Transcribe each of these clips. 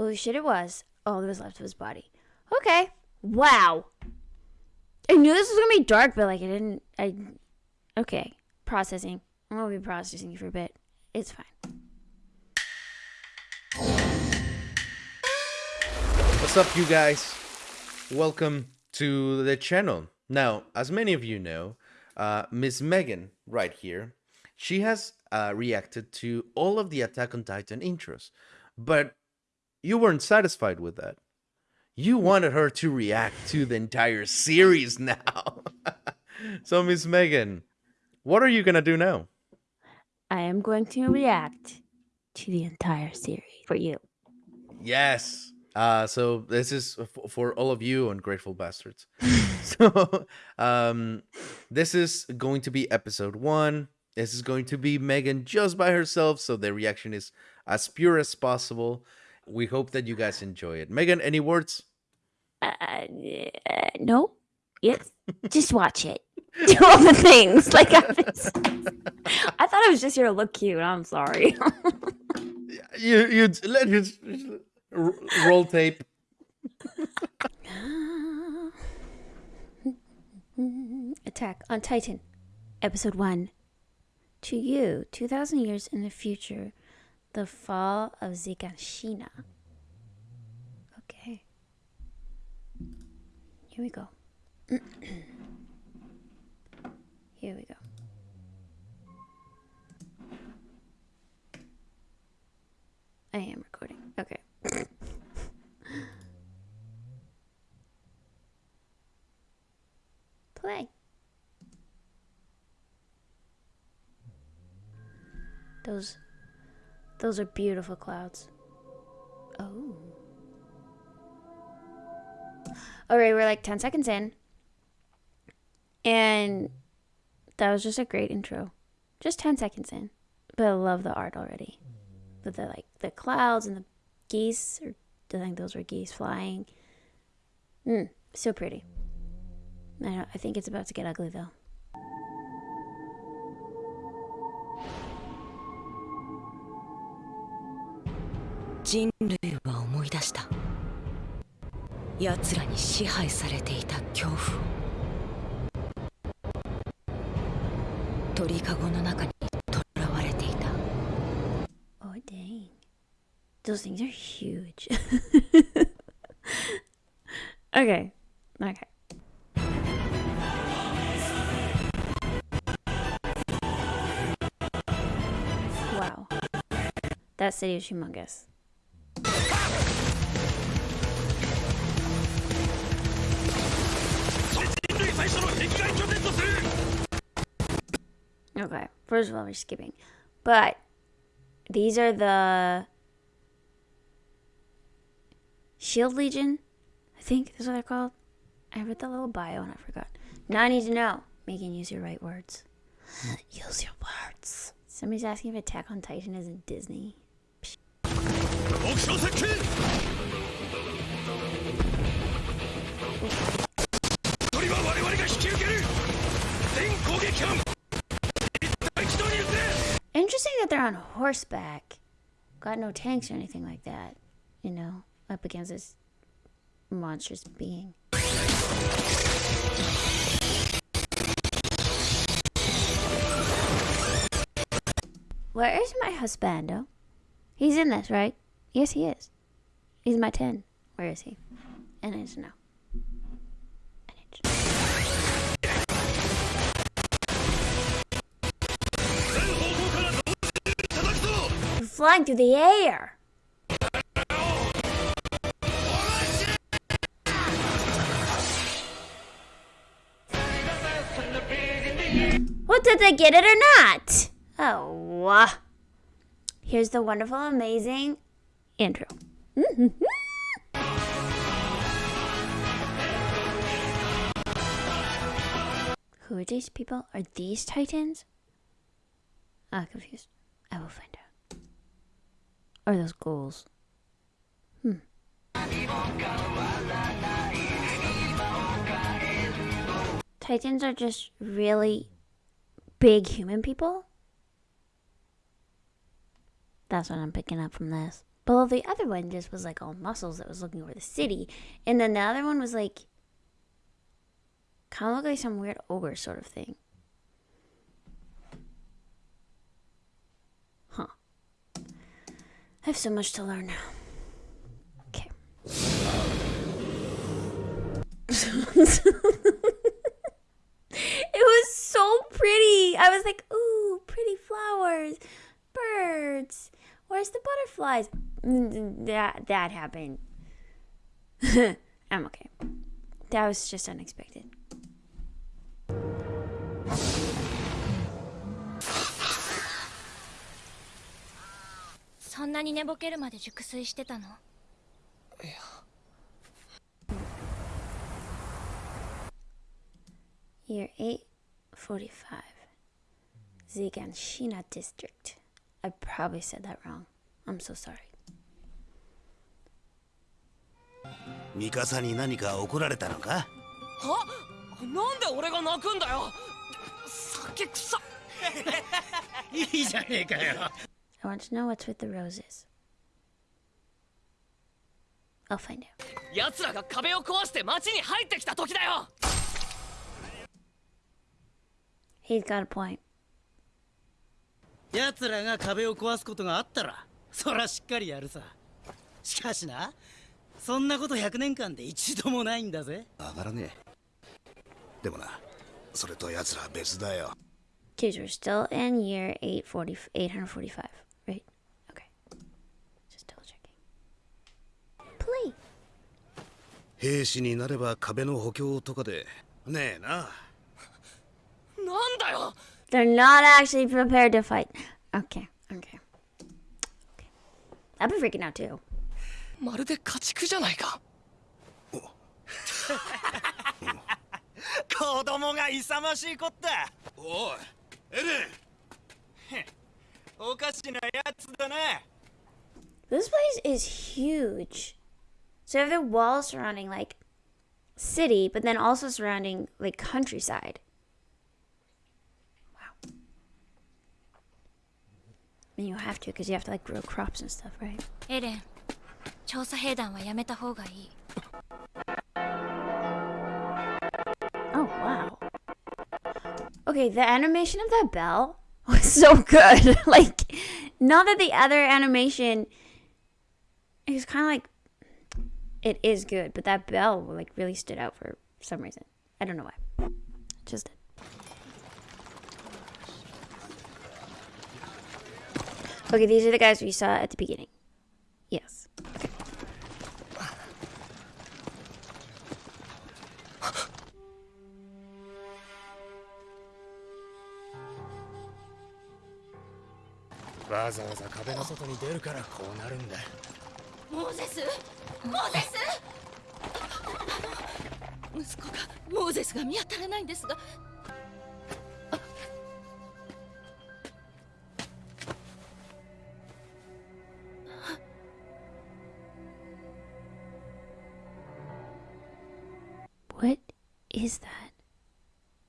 Holy shit, it was. All that was left of his body. Okay. Wow. I knew this was gonna be dark, but like I didn't. I. Okay. Processing. I'm gonna be processing for a bit. It's fine. What's up, you guys? Welcome to the channel. Now, as many of you know, uh, Miss Megan, right here, she has uh, reacted to all of the Attack on Titan intros, but you weren't satisfied with that. You wanted her to react to the entire series now. so, Miss Megan, what are you gonna do now? I am going to react to the entire series for you. Yes. Uh, so this is for all of you ungrateful bastards. so um, this is going to be episode one. This is going to be Megan just by herself, so the reaction is as pure as possible. We hope that you guys enjoy it. Megan, any words? Uh, uh, no. Yes. just watch it. Do all the things. Like I, was- I thought I was just here to look cute. I'm sorry. You you let you roll tape. Attack on Titan, Episode 1. To you, 2,000 years in the future, the fall of Zigashina. Okay. Here we go. Here we go. I am recording. Okay. Play. Those those are beautiful clouds. Oh. Alright, we're like 10 seconds in. And that was just a great intro. Just 10 seconds in. But I love the art already. But the like the clouds and the geese or do I think those were geese flying. Mm, so pretty. I, I think it's about to get ugly though. 人類は思い出した奴らに支配されていた恐怖を鳥かごの中にとらわれていた Oh dang. Those things are huge. okay. Okay. Wow. That city is humongous. Okay. First of all, we're skipping. But these are the Shield Legion. I think that's what they're called. I read the little bio and I forgot. Now I need to know. Megan, use your right words. use your words. Somebody's asking if Attack on Titan is in Disney. Interesting that they're on horseback. Got no tanks or anything like that. You know, up against this monstrous being. Where is my husbando? He's in this, right? Yes, he is. He's my 10. Where is he? And I to know. Flying through the air. What did they get it or not? Oh, uh, here's the wonderful, amazing intro. Who are these people? Are these titans? Ah, confused. I will find out. Are those ghouls? Hmm. Titans are just really big human people? That's what I'm picking up from this. But the other one just was like all muscles that was looking over the city. And then the other one was like kind of looked like some weird ogre sort of thing. Huh. I have so much to learn. Now. Okay. It was so pretty. I was like, ooh, pretty flowers, birds. Where's the butterflies? That that happened. I'm okay. That was just unexpected. そんなに寝ぼけるまで熟睡してたの Year 845. Ziganshina District. I probably said that wrong. I'm so sorry. ミカサに何か怒られたのかはなんで俺が泣くんだよ酒臭っいいじゃねえかよ I want to know what's with the roses. I'll find out. 奴らが壁を壊して街に入ってきた時だよ He's got a point. 奴らが壁を壊すことがあったらそらしっかりやるさしかしなそんなこと100年間で一度もないんだぜわからねえでもなそれと奴らは別だよ Kids, we're still in year 840, 845, Play. 兵士になれば壁の補強とかでねえななんだよ They're not actually prepared to fight. Okay, okay. okay. I'd be freaking out too. まるで家畜じゃないか子供が勇ましいこったおいエレンおかしなやつだな This place is huge. So you have the walls surrounding like city, but then also surrounding like countryside. Wow. And you have to because you have to like grow crops and stuff, right? エレン調査兵団はやめた方がいい Oh wow. Okay, the animation of that bell was so good. like, not that the other animation it was kind of like it is good, but that bell like really stood out for some reason. I don't know why. It Just did. Okay, these are the guys we saw at the beginning. Yes. Okay. モーゼスモーゼスあの息子がモーゼスが見当たらないんですが What is that?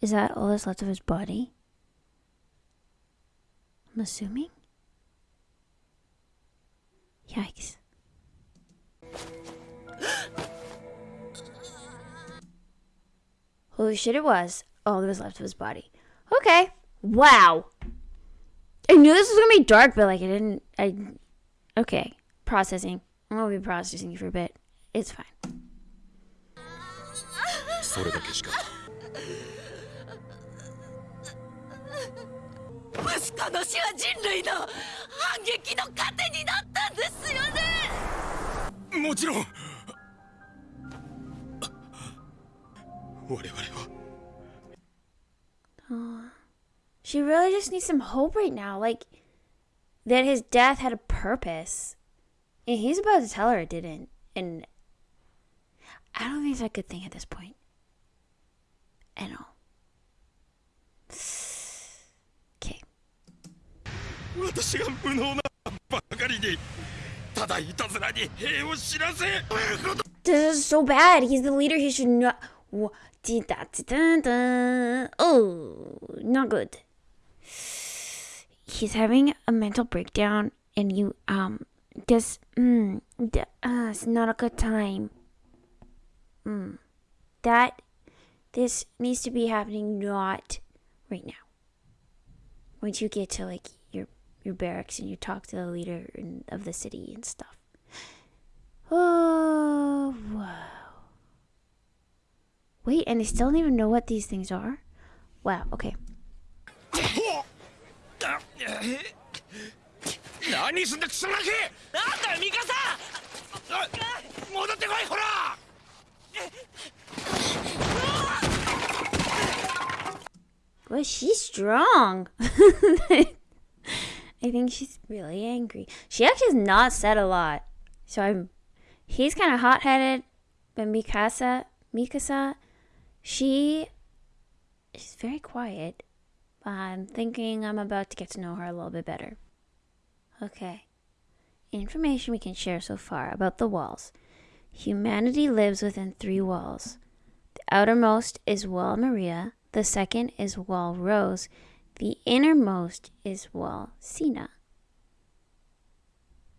Is that all that's left of his body? I'm assuming. Holy shit, it was. All that was left of his body. Okay. Wow. I knew this was gonna be dark, but like I didn't. I. Okay. Processing. I'm gonna be processing you for a bit. It's fine. 我々は She really just needs some hope right now. Like, that his death had a purpose. And he's about to tell her it didn't. And I don't think it's a good thing at this point. I know. Okay. 私が無能なばかりにただいたずらに兵を知らせ This is so bad. He's the leader. He should not. Oh, not good. He's having a mental breakdown, and you um Because, mm, uh, it's not a good time. Mm. That, this needs to be happening not right now. Once you get to, like, your, your barracks and you talk to the leader in, of the city and stuff. Oh, wow. Wait, and they still don't even know what these things are? Wow, okay. Well, she's strong. I think she's really angry. She actually has not said a lot. So I'm he's kind of hot-headed, but Mikasa, Mikasa she is very quiet. But I'm thinking I'm about to get to know her a little bit better. Okay. Information we can share so far about the walls. Humanity lives within three walls. The outermost is Wall Maria, the second is Wall Rose, the innermost is Wall Sina.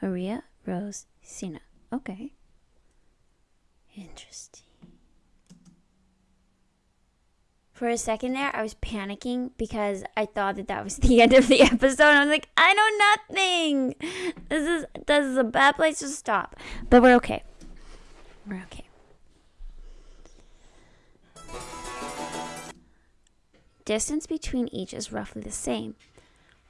Maria, Rose, Sina. Okay. Interesting. For a second there, I was panicking because I thought that that was the end of the episode. I was like, I know nothing. This is this is a bad place to stop. But we're okay. We're okay. Distance between each is roughly the same.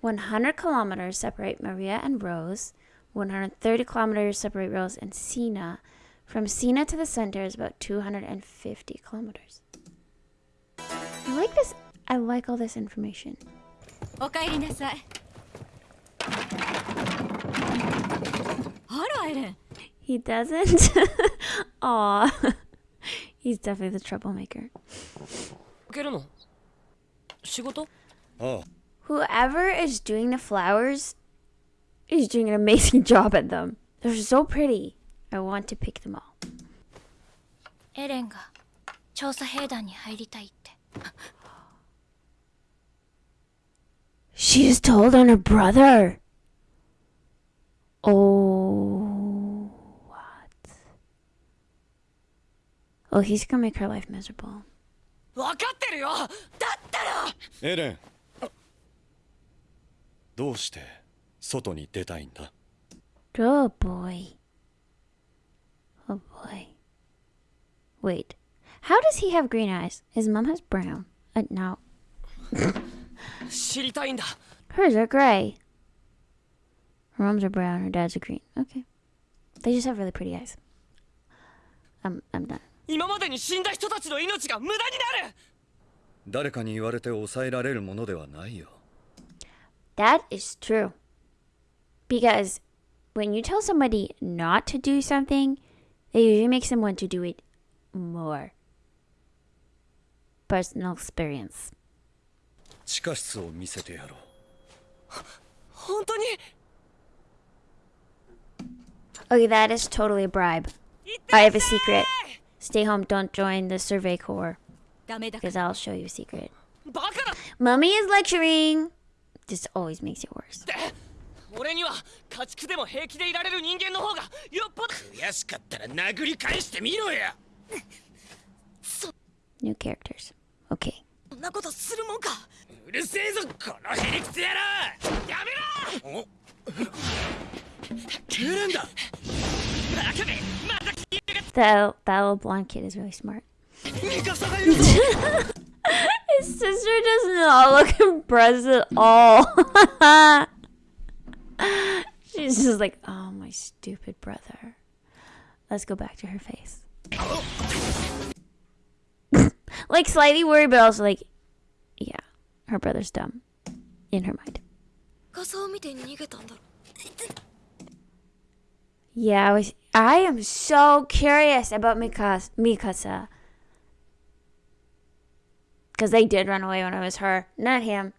100 kilometers separate Maria and Rose. 130 kilometers separate Rose and Sina. From Sina to the center is about 250 kilometers. I like this. I like all this information. おかえりなさいあらエレン He doesn't. Aw. He's definitely the troublemaker. 受けるの仕事ああ Whoever is doing the flowers is doing an amazing job at them. They're so pretty. I want to pick them all. エレンが調査兵団に入りたいって She's told on her brother. Oh, what? Oh, he's gonna make her life miserable. 分かってるよだったらエレンどうして外に出たいんだ Oh boy. Oh boy. Wait. How does he have green eyes? His mom has brown. Uh, no. 知りたいんだ Hers are gray. Her mom's are brown, her dad's are green. Okay. They just have really pretty eyes. I'm I'm done. 今までに死んだ人たちの命が無駄になる誰かに言われて抑えられるものではないよ That is true. Because when you tell somebody not to do something, it usually makes them want to do it more. Personal experience. 地下室を見せてやろう本当に Okay, that is totally a bribe. I have a secret. Stay home, don't join the survey corps. ダメだ Because I'll show you a secret. バカだっ Mummy is lecturing! This always makes it worse. て俺には家畜でも平気でいられる人間の方がよっぽど悔しかったら殴り返してみろや New characters. Okay. そんなことするもんかうるせえぞこのヘリクツ野郎やめろおエレンだバカめまた消えが That, that little blonde kid is really smart. ミカサがいるぞ His sister does not look impressed at all. She's just like, oh, my stupid brother. Let's go back to her face. like slightly worried, but also like, yeah, her brother's dumb in her mind. Yeah, I was. I am so curious about Mikasa. Mikasa. Because they did run away when it was her, not him.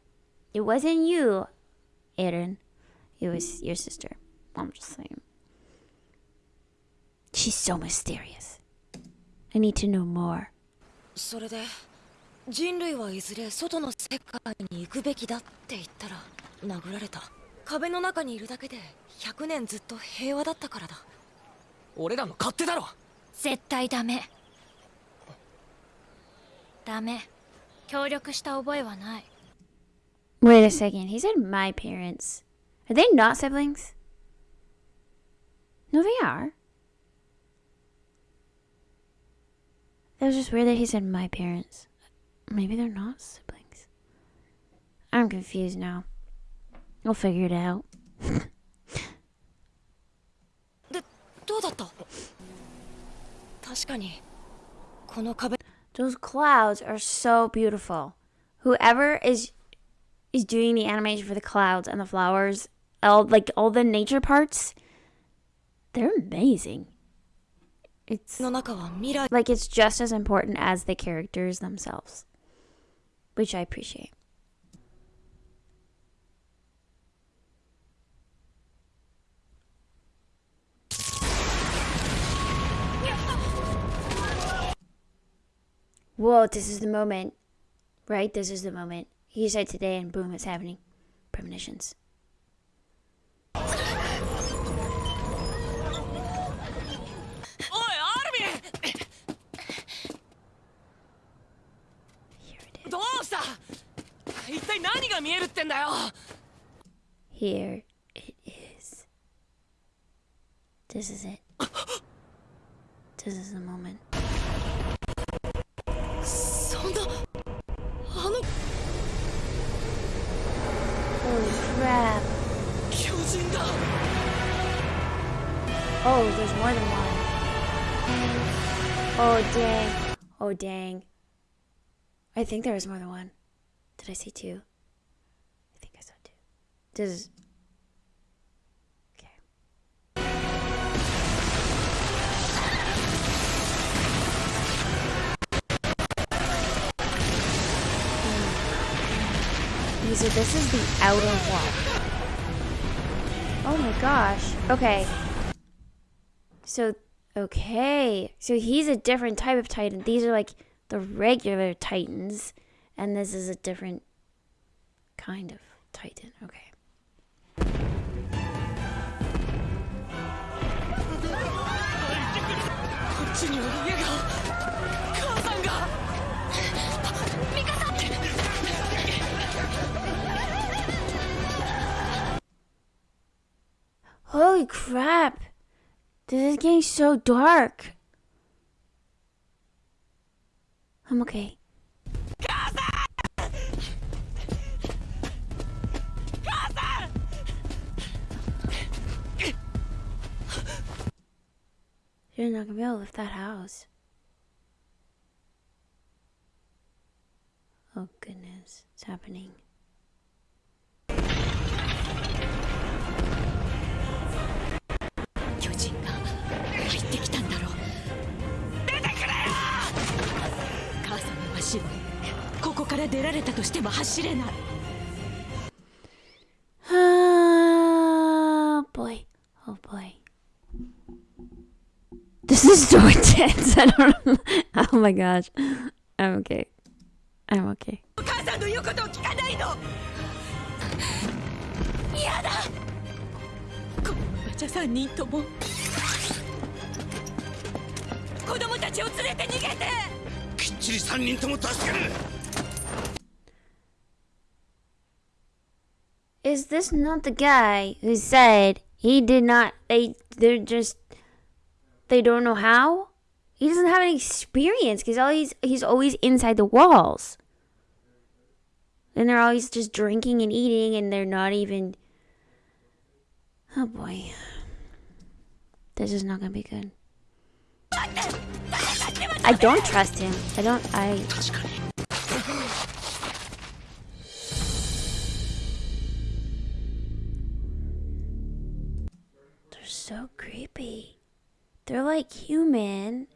It wasn't you, Eren. It was your sister. I'm just saying. She's so mysterious. I need to know more. それで人類はいずれ外の世界に行くべきだって言ったら殴られた。壁の中にいるだけで100年ずっと平和だったからだ。俺らの勝手だろ！絶対ダメ。ダメ。協力した覚えはない。Wait a second, he said my parents. Are they not siblings? No, they are. It was just weird that he said my parents. Maybe they're not siblings. I'm confused now. We'll figure it out. Those clouds are so beautiful. Whoever is is doing the animation for the clouds and the flowers, all like all the nature parts, they're amazing. It's like it's just as important as the characters themselves, which I appreciate. Whoa, this is the moment. Right? This is the moment. He said today, and boom, it's happening. Premonitions. した一体何が見えるってんだよ is. Here it is. This is it. This is the moment. そんなあの Holy crap. 巨人だ Oh, there's more than one. Oh, dang. Oh, dang. I think there was more than one. Did I see two? I think I saw two. Does. Okay. Hmm. So this is the outer wall. Oh my gosh. Okay. So, okay. So he's a different type of titan. These are like the regular Titans, and this is a different kind of Titan. Okay. Holy crap! This is getting so dark. I'm okay. You're not gonna be able to lift that house. Oh goodness, it's happening. 母さんは死ぬここから出られたとしても走れない Oh boy. Oh boy. This is so intense. I don't know. Oh my gosh. I'm okay. I'm okay. 母さんの言うことを聞かないの嫌だこのままじゃ3人とも子供たちを連れて逃げてちり3人とも助ける Is this not the guy who said he did not they they're just they don't know how? He doesn't have any experience because all he's he's always inside the walls. And they're always just drinking and eating and they're not even Oh boy. This is not gonna be good. I don't trust him. I don't. I. They're so creepy. They're like human,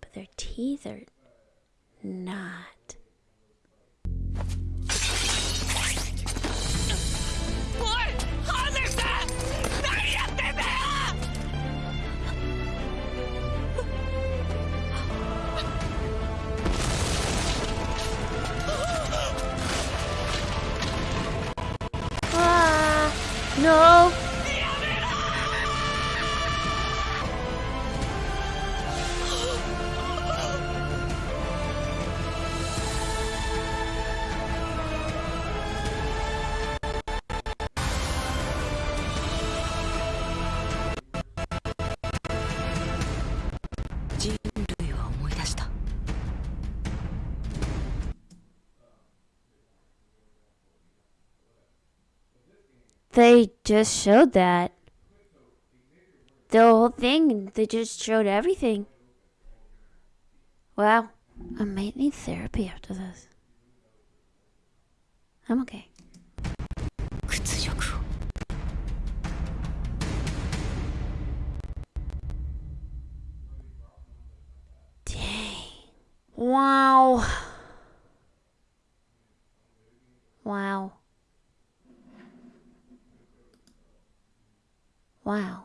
but their teeth are not. They just showed that. The whole thing, they just showed everything. Wow, I might need therapy after this. I'm okay. 屈辱を Wow. Wow. Wow.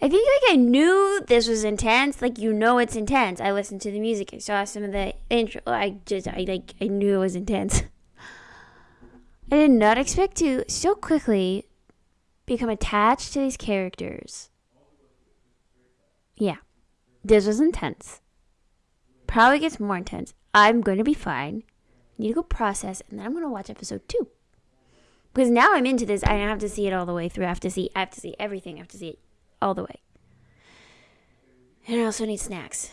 I think like I knew this was intense. Like you know it's intense. I listened to the music. I saw some of the intro. I just I like I knew it was intense. I did not expect to so quickly become attached to these characters. Yeah. This was intense probably gets more intense. I'm going to be fine. Need to go process, and then I'm going to watch episode two. Because now I'm into this. I have to see it all the way through. I have to see. I have to see everything. I have to see it all the way. And I also need snacks.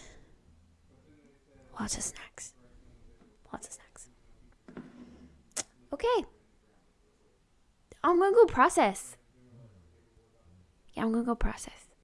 Lots of snacks. Lots of snacks. Okay. I'm gonna go process. Yeah, I'm gonna go process.